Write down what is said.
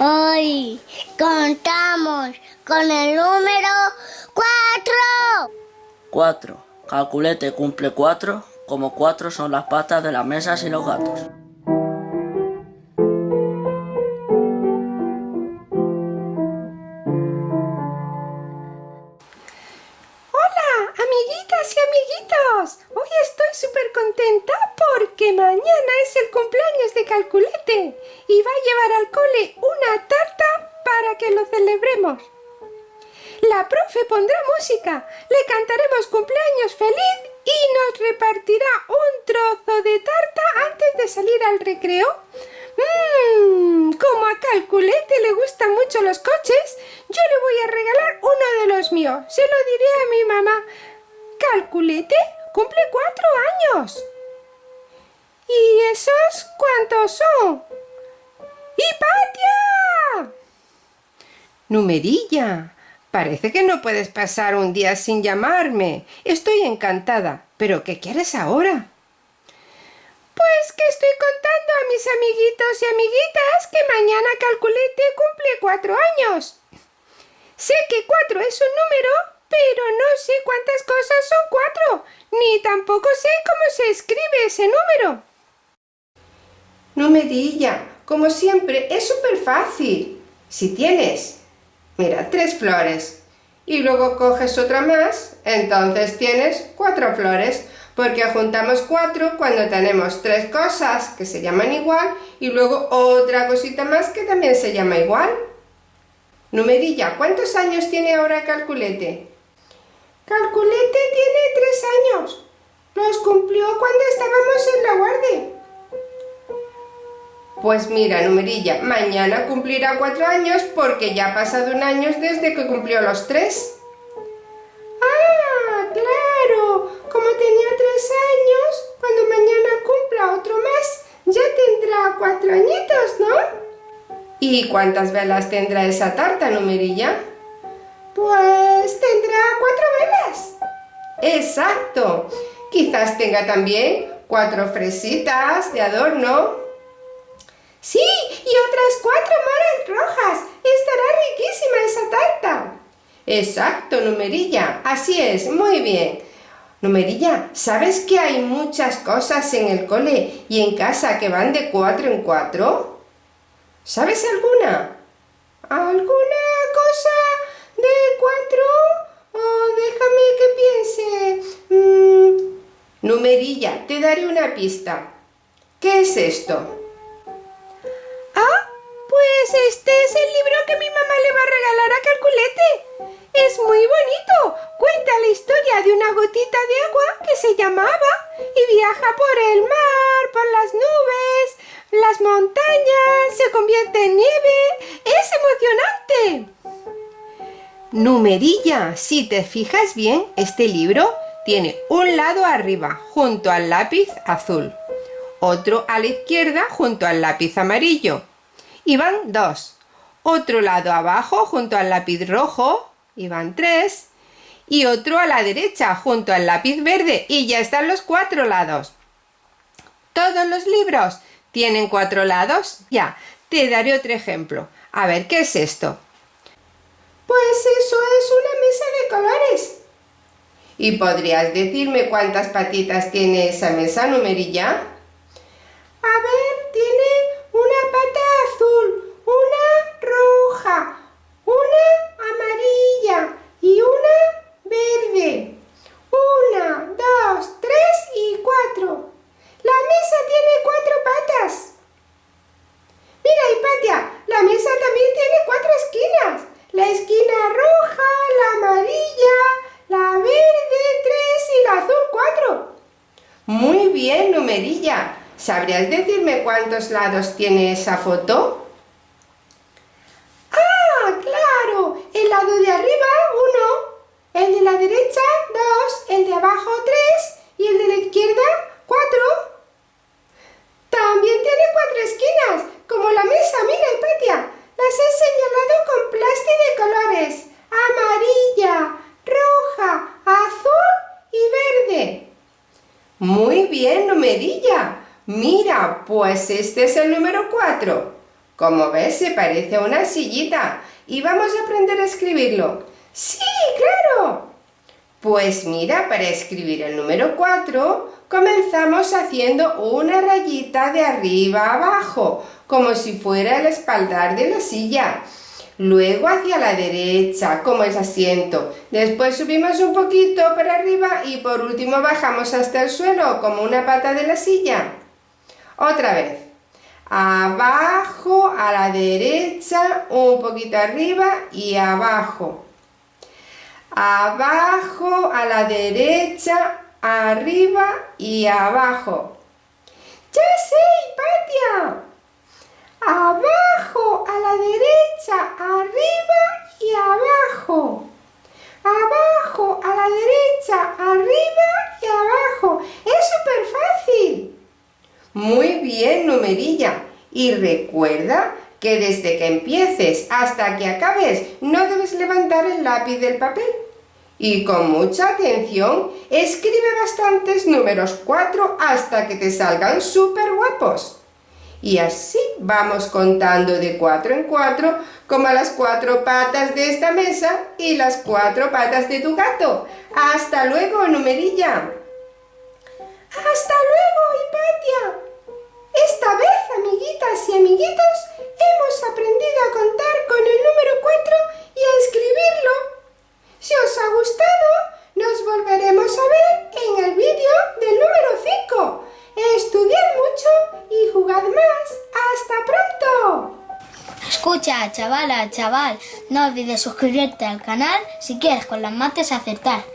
Hoy contamos con el número 4. 4. Calculete cumple 4, como 4 son las patas de las mesas y los gatos. Hola, amiguitas y amiguitos. Hoy estoy súper contenta porque mañana es el cumpleaños de Calculete y va a llevar al cole una tarta para que lo celebremos. La profe pondrá música, le cantaremos cumpleaños feliz y nos repartirá un trozo de tarta antes de salir al recreo. Mmm, como a Calculete le gustan mucho los coches, yo le voy a regalar uno de los míos. Se lo diré a mi mamá. Calculete cumple cuatro años. ¿Y esos cuántos son? ¡Hipatia! Numerilla, Parece que no puedes pasar un día sin llamarme. Estoy encantada. ¿Pero qué quieres ahora? Pues que estoy contando a mis amiguitos y amiguitas que mañana Calculete cumple cuatro años. Sé que cuatro es un número, pero no sé cuántas cosas son cuatro, ni tampoco sé cómo se escribe ese número. Numerilla, como siempre, es súper fácil. Si tienes Mira, tres flores. Y luego coges otra más, entonces tienes cuatro flores, porque juntamos cuatro cuando tenemos tres cosas que se llaman igual y luego otra cosita más que también se llama igual. Numerilla, ¿cuántos años tiene ahora Calculete? Calculete tiene tres años. Los cumplió cuando estábamos en la guardia. Pues mira, numerilla, mañana cumplirá cuatro años porque ya ha pasado un año desde que cumplió los tres. ¡Ah, claro! Como tenía tres años, cuando mañana cumpla otro más, ya tendrá cuatro añitos, ¿no? ¿Y cuántas velas tendrá esa tarta, numerilla? Pues tendrá cuatro velas. ¡Exacto! Quizás tenga también cuatro fresitas de adorno Sí, y otras cuatro moras rojas. Estará riquísima esa tarta. Exacto, Numerilla. Así es, muy bien. Numerilla, ¿sabes que hay muchas cosas en el cole y en casa que van de cuatro en cuatro? ¿Sabes alguna? ¿Alguna cosa de cuatro? Oh, déjame que piense. Mm, numerilla, te daré una pista. ¿Qué es esto? Que mi mamá le va a regalar a Calculete. Es muy bonito. Cuenta la historia de una gotita de agua que se llamaba y viaja por el mar, por las nubes, las montañas, se convierte en nieve. ¡Es emocionante! Numerilla, si te fijas bien, este libro tiene un lado arriba junto al lápiz azul, otro a la izquierda junto al lápiz amarillo y van dos. Otro lado abajo junto al lápiz rojo y van tres. Y otro a la derecha junto al lápiz verde y ya están los cuatro lados. ¿Todos los libros tienen cuatro lados? Ya, te daré otro ejemplo. A ver, ¿qué es esto? Pues eso es una mesa de colores. ¿Y podrías decirme cuántas patitas tiene esa mesa, numerilla? A ver, tiene una pata azul, una roja, una amarilla y una verde. Una, dos, tres y cuatro. La mesa tiene cuatro patas. Mira, Hipatia, la mesa también tiene cuatro esquinas. La roja, la amarilla, la verde, tres y la azul, cuatro. Muy bien, numerilla. ¿Sabrías decirme cuántos lados tiene esa foto? ¡Ah, claro! El lado de arriba, uno. El de la derecha, dos. El de abajo, tres. Y el de la izquierda, cuatro. También tiene cuatro esquinas, como la mesa, mira, Hipatia. Las he señalado con plástico de colores. Amarilla, roja, azul y verde. Muy bien, numerilla. Mira, pues este es el número 4. Como ves, se parece a una sillita. Y vamos a aprender a escribirlo. ¡Sí, claro! Pues mira, para escribir el número 4, comenzamos haciendo una rayita de arriba abajo, como si fuera el espaldar de la silla. Luego hacia la derecha, como el asiento. Después subimos un poquito para arriba y por último bajamos hasta el suelo, como una pata de la silla. Otra vez. Abajo, a la derecha, un poquito arriba y abajo. Abajo, a la derecha, arriba y abajo. ¡Ya sé, Hipatia! Abajo, a la derecha, arriba y abajo. Abajo, a la derecha, arriba y abajo. Es súper fácil. Muy bien, numerilla. Y recuerda que desde que empieces hasta que acabes no debes levantar el lápiz del papel. Y con mucha atención, escribe bastantes números 4 hasta que te salgan súper guapos. Y así vamos contando de 4 en 4 como las cuatro patas de esta mesa y las cuatro patas de tu gato. ¡Hasta luego, numerilla! ¡Hasta luego, Hipatia! Esta vez, amiguitas y amiguitos, hemos aprendido a contar con el número 4 y a escribirlo. Si os ha gustado, nos volveremos a ver en el vídeo del número 5. Estudiad mucho y jugad más. ¡Hasta pronto! Escucha, chavala, chaval, no olvides suscribirte al canal si quieres con las mates acertar.